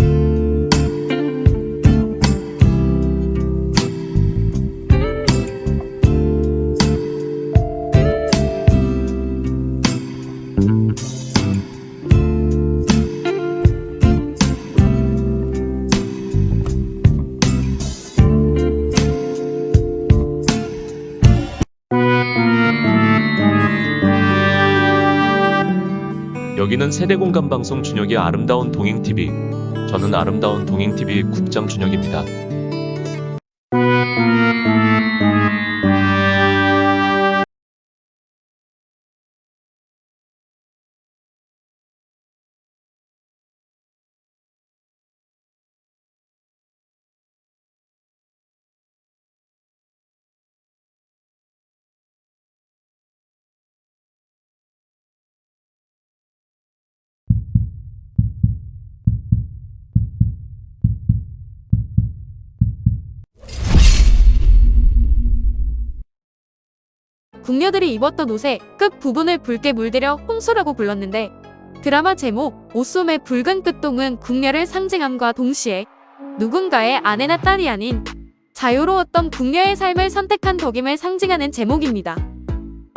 여 세대공감 방송 준혁의 아름다운 동행TV. 저는 아름다운 동행TV 국장 준혁입니다. 궁녀들이 입었던 옷의 끝 부분을 붉게 물들여 홍수라고 불렀는데 드라마 제목 옷소매 붉은 끝동은 궁녀를 상징함과 동시에 누군가의 아내나 딸이 아닌 자유로웠던 궁녀의 삶을 선택한 덕임을 상징하는 제목입니다.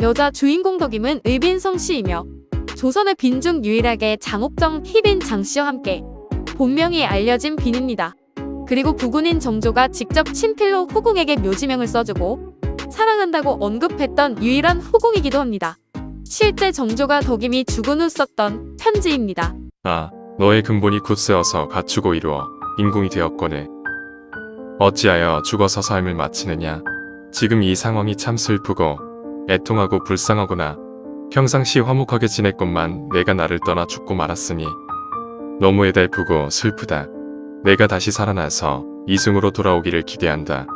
여자 주인공 덕임은 의빈성 씨이며 조선의 빈 중 유일하게 장옥정 희빈 장 씨와 함께 본명이 알려진 빈입니다. 그리고 부군인 정조가 직접 친필로 후궁에게 묘지명을 써주고 사랑한다고 언급했던 유일한 후궁이기도 합니다. 실제 정조가 덕임이 죽은 후 썼던 편지입니다. 아, 너의 근본이 굳세어서 갖추고 이루어 인궁이 되었거늘. 어찌하여 죽어서 삶을 마치느냐. 지금 이 상황이 참 슬프고 애통하고 불쌍하구나. 평상시 화목하게 지냈건만 내가 나를 떠나 죽고 말았으니 너무 애달프고 슬프다. 내가 다시 살아나서 이승으로 돌아오기를 기대한다.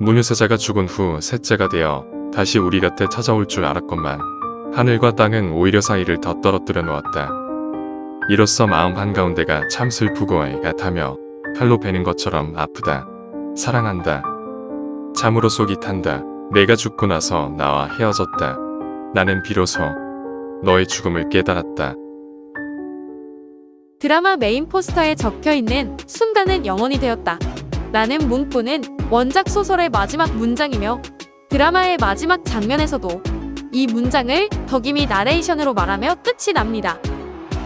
문유세자가 죽은 후 셋째가 되어 다시 우리 곁에 찾아올 줄 알았건만 하늘과 땅은 오히려 사이를 더 떨어뜨려 놓았다. 이로써 마음 한가운데가 참 슬프고 애같하며 칼로 베는 것처럼 아프다. 사랑한다. 참으로 속이 탄다. 내가 죽고 나서 나와 헤어졌다. 나는 비로소 너의 죽음을 깨달았다. 드라마 메인 포스터에 적혀 있는 순간은 영원이 되었다. 라는 문구는 원작 소설의 마지막 문장이며 드라마의 마지막 장면에서도 이 문장을 덕임이 나레이션으로 말하며 끝이 납니다.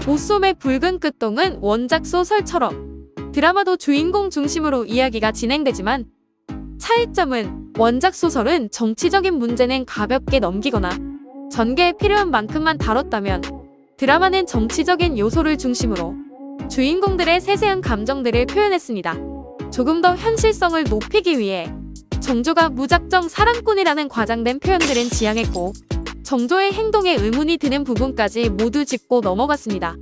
옷소매 붉은 끝동은 원작 소설처럼 드라마도 주인공 중심으로 이야기가 진행되지만 차이점은 원작 소설은 정치적인 문제는 가볍게 넘기거나 전개에 필요한 만큼만 다뤘다면 드라마는 정치적인 요소를 중심으로 주인공들의 세세한 감정들을 표현했습니다. 조금 더 현실성을 높이기 위해 정조가 무작정 사랑꾼이라는 과장된 표현들은 지양했고 정조의 행동에 의문이 드는 부분까지 모두 짚고 넘어갔습니다.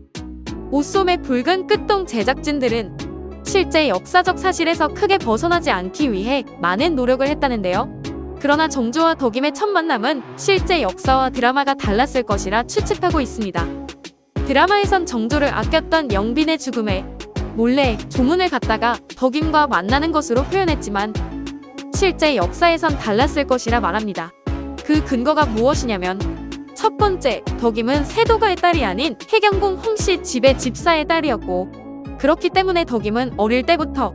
옷소매 붉은 끝동 제작진들은 실제 역사적 사실에서 크게 벗어나지 않기 위해 많은 노력을 했다는데요. 그러나 정조와 덕임의 첫 만남은 실제 역사와 드라마가 달랐을 것이라 추측하고 있습니다. 드라마에선 정조를 아꼈던 영빈의 죽음에 몰래 조문을 갔다가 덕임과 만나는 것으로 표현했지만 실제 역사에선 달랐을 것이라 말합니다. 그 근거가 무엇이냐면 첫 번째, 덕임은 세도가의 딸이 아닌 해경궁 홍씨 집의 집사의 딸이었고 그렇기 때문에 덕임은 어릴 때부터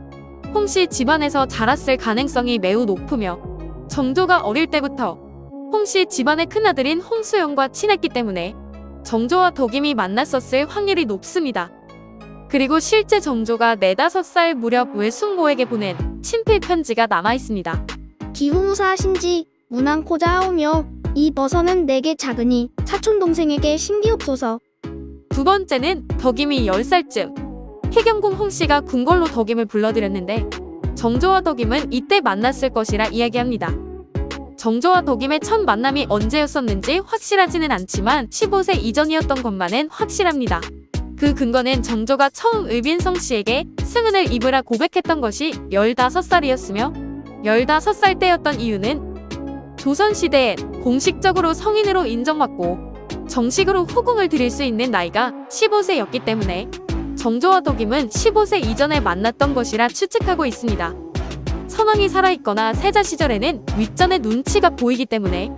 홍씨 집안에서 자랐을 가능성이 매우 높으며 정조가 어릴 때부터 홍씨 집안의 큰아들인 홍수영과 친했기 때문에 정조와 덕임이 만났었을 확률이 높습니다. 그리고 실제 정조가 4, 5살 무렵 외숙모에게 보낸 친필 편지가 남아있습니다. 기후무사하신지 문안코자 하오며 이 버선은 내게 작으니 사촌동생에게 신기옵소서. 두 번째는 덕임이 10살쯤 해경궁 홍씨가 궁궐로 덕임을 불러들였는데 정조와 덕임은 이때 만났을 것이라 이야기합니다. 정조와 덕임의 첫 만남이 언제였었는지 확실하지는 않지만 15세 이전이었던 것만은 확실합니다. 그 근거는 정조가 처음 의빈성 씨에게 승은을 입으라 고백했던 것이 15살이었으며 15살 때였던 이유는 조선시대에 공식적으로 성인으로 인정받고 정식으로 후궁을 드릴 수 있는 나이가 15세였기 때문에 정조와 덕임은 15세 이전에 만났던 것이라 추측하고 있습니다. 선왕이 살아있거나 세자 시절에는 윗전의 눈치가 보이기 때문에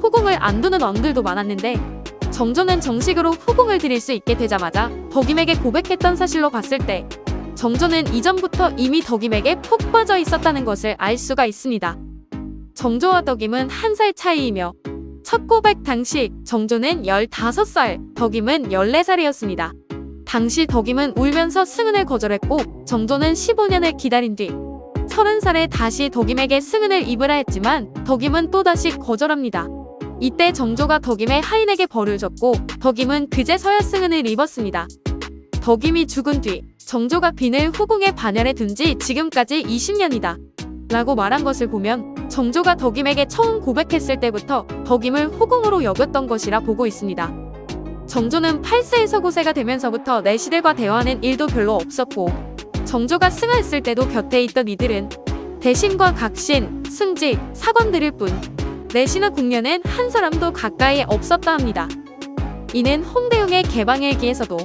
후궁을 안 두는 왕들도 많았는데 정조는 정식으로 후궁을 드릴 수 있게 되자마자 덕임에게 고백했던 사실로 봤을 때 정조는 이전부터 이미 덕임에게 푹 빠져 있었다는 것을 알 수가 있습니다. 정조와 덕임은 한 살 차이이며 첫 고백 당시 정조는 15살, 덕임은 14살이었습니다. 당시 덕임은 울면서 승은을 거절했고 정조는 15년을 기다린 뒤 30살에 다시 덕임에게 승은을 입으라 했지만 덕임은 또다시 거절합니다. 이때 정조가 덕임의 하인에게 벌을 줬고 덕임은 그제서야 승은을 입었습니다. 덕임이 죽은 뒤 정조가 빈을 후궁에 반열에 둔 지 지금까지 20년이다. 라고 말한 것을 보면 정조가 덕임에게 처음 고백했을 때부터 덕임을 후궁으로 여겼던 것이라 보고 있습니다. 정조는 8세에서 9세가 되면서부터 내시들과 대화하는 일도 별로 없었고 정조가 승하했을 때도 곁에 있던 이들은 대신과 각신, 승지, 사관들일 뿐 내시나 궁녀는 한 사람도 가까이에 없었다 합니다. 이는 홍대용의 개방일기에서도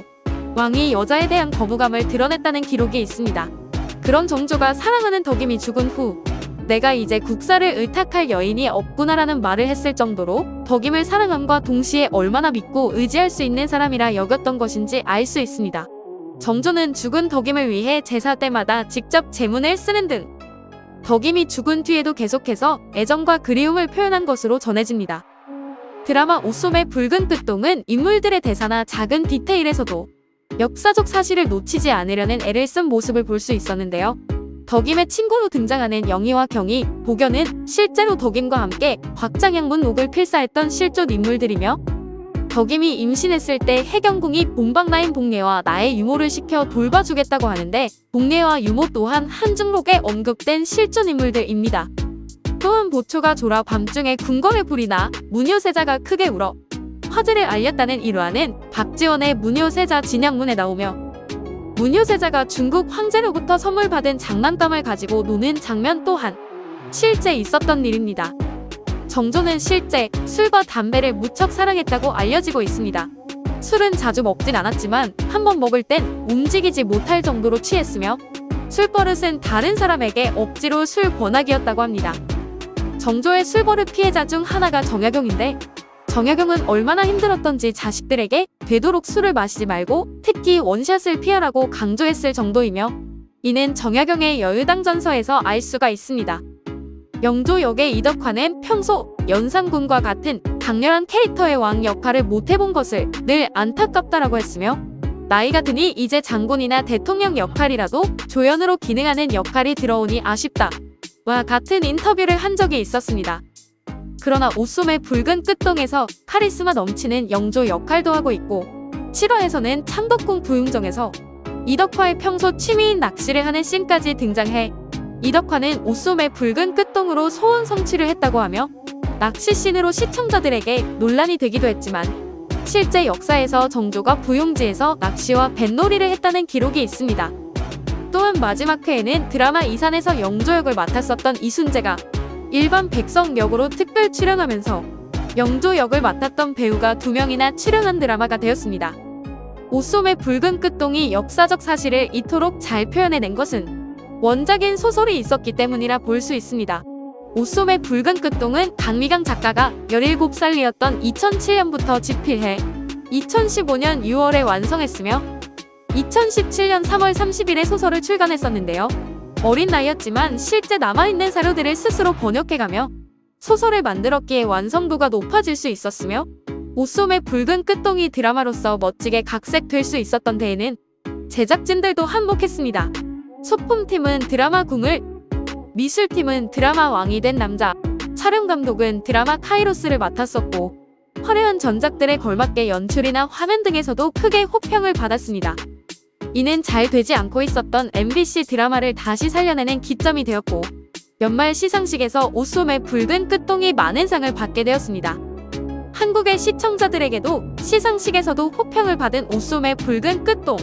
왕이 여자에 대한 거부감을 드러냈다는 기록이 있습니다. 그런 정조가 사랑하는 덕임이 죽은 후 내가 이제 국사를 의탁할 여인이 없구나라는 말을 했을 정도로 덕임을 사랑함과 동시에 얼마나 믿고 의지할 수 있는 사람이라 여겼던 것인지 알 수 있습니다. 정조는 죽은 덕임을 위해 제사 때마다 직접 제문을 쓰는 등 덕임이 죽은 뒤에도 계속해서 애정과 그리움을 표현한 것으로 전해집니다. 드라마 오솜의 붉은 끝동은 인물들의 대사나 작은 디테일에서도 역사적 사실을 놓치지 않으려는 애를 쓴 모습을 볼 수 있었는데요. 덕임의 친구로 등장하는 영희와 경희, 복연은 실제로 덕임과 함께 곽장양문 옥을 필사했던 실존 인물들이며 덕임이 임신했을 때 해경궁이 본방라인 복례와 나의 유모를 시켜 돌봐주겠다고 하는데 복례와 유모 또한 한중록에 언급된 실존 인물들입니다. 또한 보초가 졸아 밤중에 궁궐의 불이 나 문효세자가 크게 울어 화제를 알렸다는 일화는 박지원의 문효세자 진양문에 나오며 문효세자가 중국 황제로부터 선물 받은 장난감을 가지고 노는 장면 또한 실제 있었던 일입니다. 정조는 실제 술과 담배를 무척 사랑했다고 알려지고 있습니다. 술은 자주 먹진 않았지만 한 번 먹을 땐 움직이지 못할 정도로 취했으며 술버릇은 다른 사람에게 억지로 술 권하기였다고 합니다. 정조의 술버릇 피해자 중 하나가 정약용인데 정약용은 얼마나 힘들었던지 자식들에게 되도록 술을 마시지 말고 특히 원샷을 피하라고 강조했을 정도이며 이는 정약용의 여유당 전서에서 알 수가 있습니다. 영조 역의 이덕화는 평소 연산군과 같은 강렬한 캐릭터의 왕 역할을 못해본 것을 늘 안타깝다라고 했으며 나이가 드니 이제 장군이나 대통령 역할이라도 조연으로 기능하는 역할이 들어오니 아쉽다. 와 같은 인터뷰를 한 적이 있었습니다. 그러나 오솜의 붉은 끝동에서 카리스마 넘치는 영조 역할도 하고 있고 7화에서는 창덕궁 부용정에서 이덕화의 평소 취미인 낚시를 하는 씬까지 등장해 이덕화는 오솜의 붉은 끝동으로 소원 성취를 했다고 하며 낚시 씬으로 시청자들에게 논란이 되기도 했지만 실제 역사에서 정조가 부용지에서 낚시와 뱃놀이를 했다는 기록이 있습니다. 또한 마지막 회에는 드라마 이산에서 영조 역을 맡았었던 이순재가 일반 백성 역으로 특별 출연하면서 영조 역을 맡았던 배우가 두 명이나 출연한 드라마가 되었습니다. 오솜의 붉은 끝동이 역사적 사실을 이토록 잘 표현해낸 것은 원작인 소설이 있었기 때문이라 볼 수 있습니다. 오솜의 붉은 끝동은 강미강 작가가 17살이었던 2007년부터 집필해 2015년 6월에 완성했으며 2017년 3월 30일에 소설을 출간했었는데요. 어린 나이였지만 실제 남아있는 사료들을 스스로 번역해가며 소설을 만들었기에 완성도가 높아질 수 있었으며 오솜의 붉은 끝동이 드라마로서 멋지게 각색될 수 있었던 데에는 제작진들도 한몫했습니다. 소품팀은 드라마 궁을, 미술팀은 드라마 왕이 된 남자, 촬영 감독은 드라마 카이로스를 맡았었고 화려한 전작들에 걸맞게 연출이나 화면 등에서도 크게 호평을 받았습니다. 이는 잘 되지 않고 있었던 MBC 드라마를 다시 살려내는 기점이 되었고 연말 시상식에서 오솜의 붉은 끝동이 많은 상을 받게 되었습니다. 한국의 시청자들에게도 시상식에서도 호평을 받은 오솜의 붉은 끝동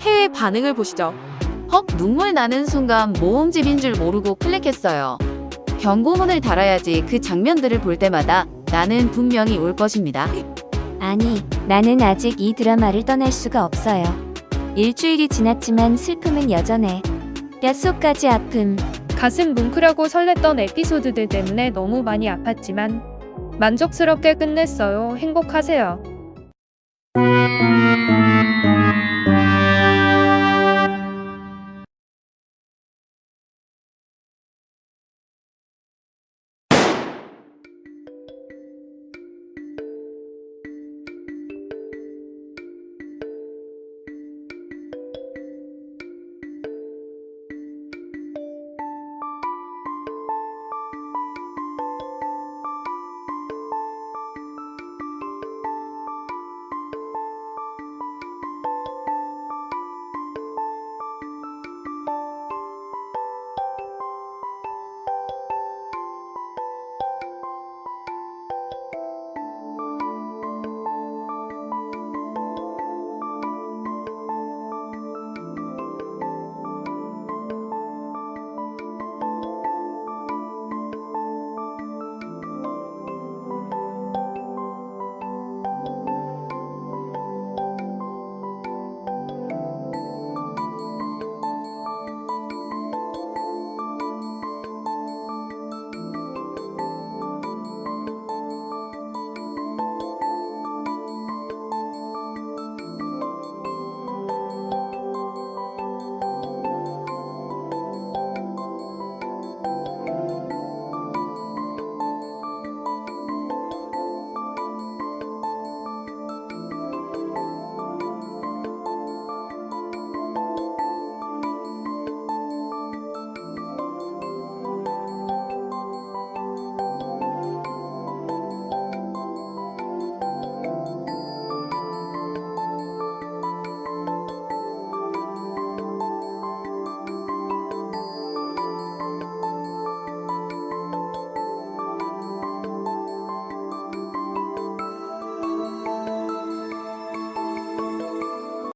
해외 반응을 보시죠. 헉 눈물 나는 순간 모음집인 줄 모르고 클릭했어요. 경고문을 달아야지 그 장면들을 볼 때마다 나는 분명히 올 것입니다. 아니, 나는 아직 이 드라마를 떠날 수가 없어요. 일주일이 지났지만 슬픔은 여전해. 뼛속까지 아픔. 가슴 뭉클하고 설렜던 에피소드들 때문에 너무 많이 아팠지만 만족스럽게 끝냈어요. 행복하세요. 음.